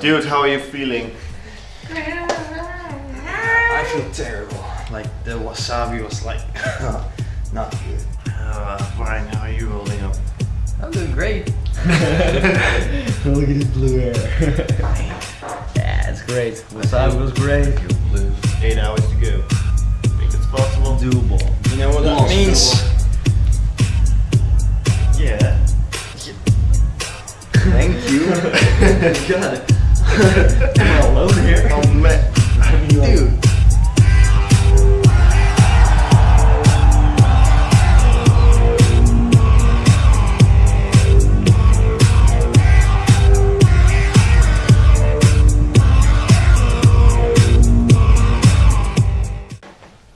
Dude, how are you feeling? I feel terrible. Like the wasabi was like not good. Uh, fine, how are you holding up? I'm doing great. Look at his blue hair. Yeah, it's great. Wasabi was great. Eight hours to go. Think it's possible? Doable. You know what that Most means? Yeah. Thank you. God. I'm alone here. Oh man. I mean, like, Dude.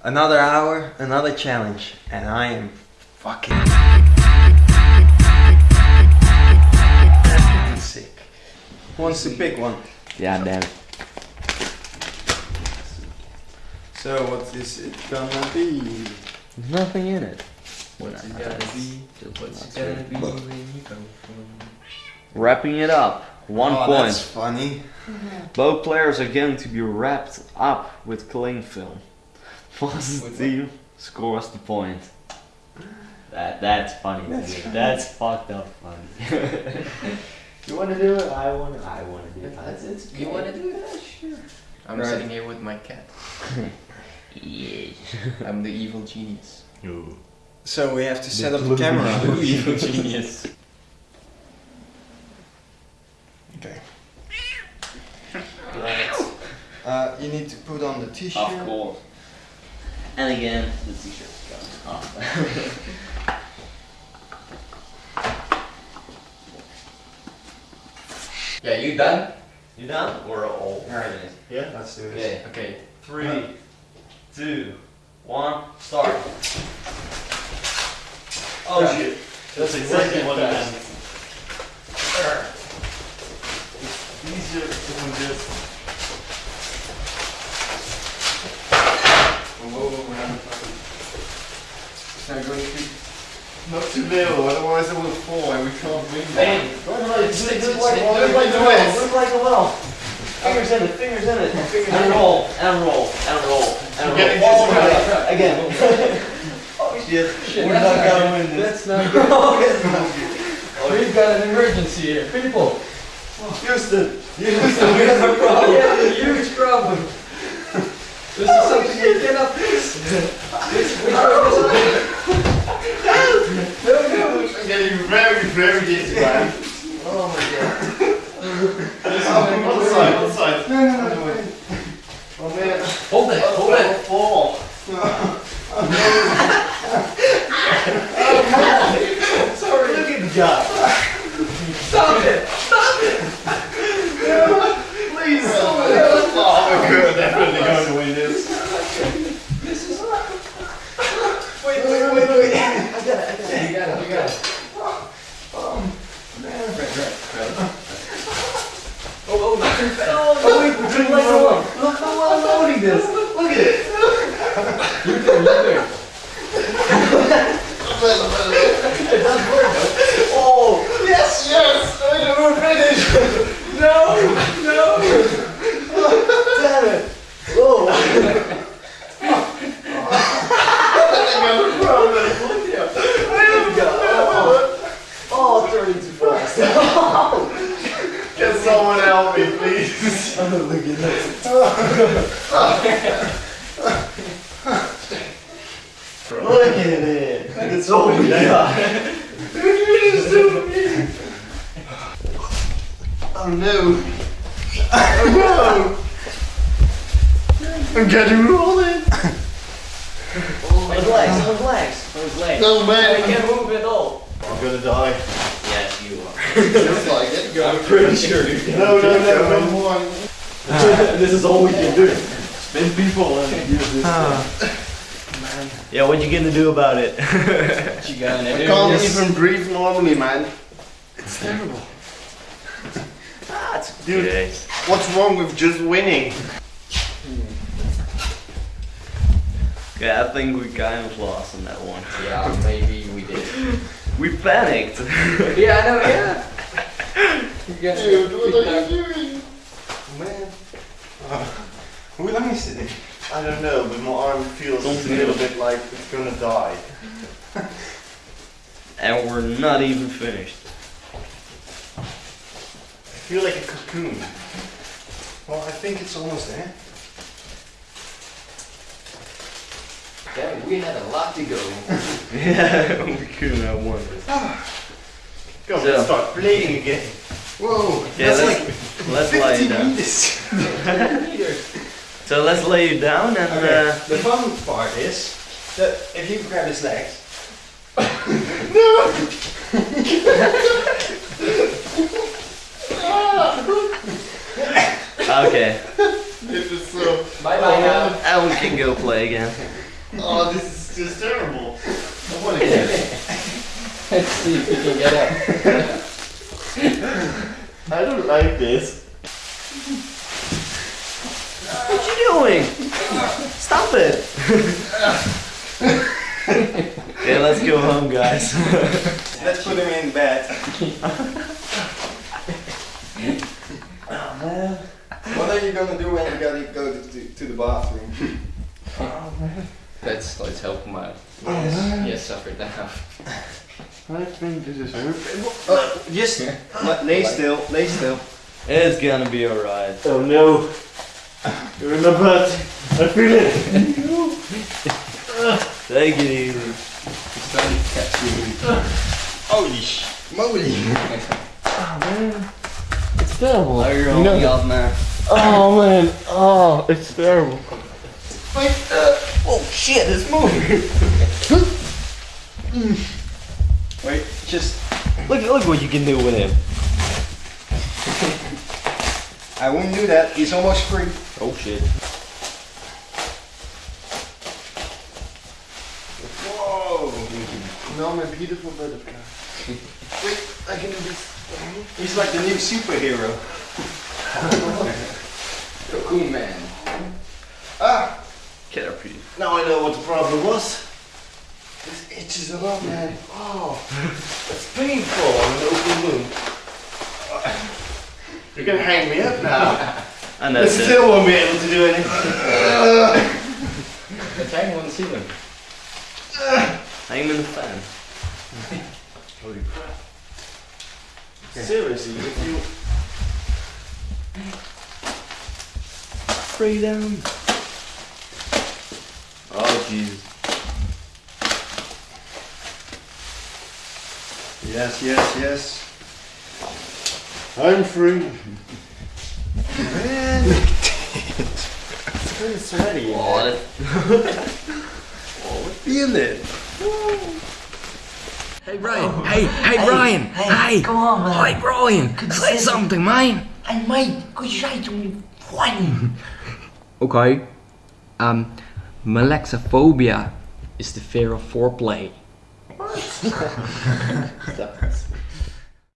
Another hour, another challenge, and I am fucking sick. Who wants to pick one? Yeah, damn it. So what is it gonna be? There's nothing in it. What's it gonna be? What's it gonna be when you go from Wrapping it up. One oh, point. That's funny. Both players are going to be wrapped up with cling film. First With team scores the point. That that's funny. That's dude. funny. That's fucked up funny. you want to do it? I want. to. I want to do it. That's it's. You wanna do it? Sure. I'm Right. sitting here with my cat. Yeah. I'm the evil genius. So we have to set up the camera. evil genius. Okay. Right. Uh, you need to put on the t-shirt. Of course. And again, the t-shirt's going Yeah, you done? you done? We're all Alright. Yeah, let's do this. Okay. Okay. Three, two, one, start. Oh Yeah. shit. That's exactly what I meant. Easier doing this. Whoa, whoa, whoa, It's not going to Not too little, otherwise it will fall and we can't win. Look like do a well, it. look like a well. Fingers in it, fingers in it, fingers and roll, and roll, and roll, and roll. Getting this right. right. Again. oh shit. Shit, We're not not gonna win this. That's not good. Oh, it's not good. We've got an emergency here. People, Houston! we have a problem. We have a huge problem. This is something we cannot fix. This, we no, no. I'm getting very, very dizzy, man. Oh my god. This is Oh, one my side, one side. Oh man. Hold it, hold It will it. fall. Sorry. Look at the guy. Stop it. Stop it. Please. Oh, we're good. Definitely going to win this. This is. Wait, wait, wait, wait. You got it, you got it. Oh, oh, not too fast. Oh wait, we're doing like a well. Look how well I'm loading this. Look at it. You do, you do. It does work though. Oh, Yes, yes. I never finished. no, no. Damn it. Oh. I got a problem. There we go. Oh, oh turning too fast. Can someone help me, please? Look at this. Look at it. It's all we got. Oh no. Oh no. I'm getting rolling. His legs, his legs, his legs. No I can't move at all. I'm gonna die. Yes, you are. Just like it. I'm pretty sure you can. No, no, no, no more. this is all we can do. Spin people and use this. Yeah, what you gonna do about it? What you gonna I can't Yes. even breathe normally, man. It's terrible. Ah, That's Dude, what's wrong with just winning? Yeah, I think we kind of lost on that one. Yeah, maybe we did. We panicked. Yeah, I know, yeah. You got Dude, what are you doing? Is it? I don't know, but my arm feels a little bit like it's gonna die. And we're not even finished. I feel like a cocoon. Well, I think it's almost there. Damn, we had a lot to go. Yeah, we couldn't have one. Ah, go, So- let's start playing again. Whoa, Yeah, that's let's, like let's lay you down. So let's lay you down and Okay, uh, the fun part is that if you grab his legs. No! okay, This is so. Bye bye now. and we can go play again. Oh, this is just terrible. I want to get it. Let's see if we can get up. I don't like this. What you doing? Stop it! okay, let's go home, guys. Let's put him in bed. Oh, man. What are you gonna do when you gotta go to, to, to the bathroom? Let's let's help him out. Yes. He has suffered enough. I think this is Uh, just let- lay still, lay still. It's gonna be alright. Oh no. You're in my butt. I feel it. Take it easy. He's starting to catch you. Holy sh- moly. It's terrible. Oh, you're You know- only up, man. Oh man. Oh, it's terrible. Oh shit, it's moving. Wait, just. Look, look what you can do with him. I wouldn't do that. He's almost free. Oh shit. Whoa. No, my beautiful butterfly. Wait, I can do this. He's like the new superhero. Cocoon man. Ah, Get up here. now I know what the problem was. This itches a lot, man. Oh, it's painful on an open wound. You're gonna hang me up now. And I that's it. still won't be able to do anything. Let's hang on the ceiling. Hang him in the fan. Holy crap. Seriously, if you Freedom. Oh jeez. Yes, yes, yes. I'm free. Man. it's sweaty. Oh, that- Feel it. Hey Ryan, hey, hey, Ryan, hey, Come on, man. hey Ryan, say something, man. Hey, mate, could you say to me one? Okay, um, Malaxophobia is the fear of foreplay. so.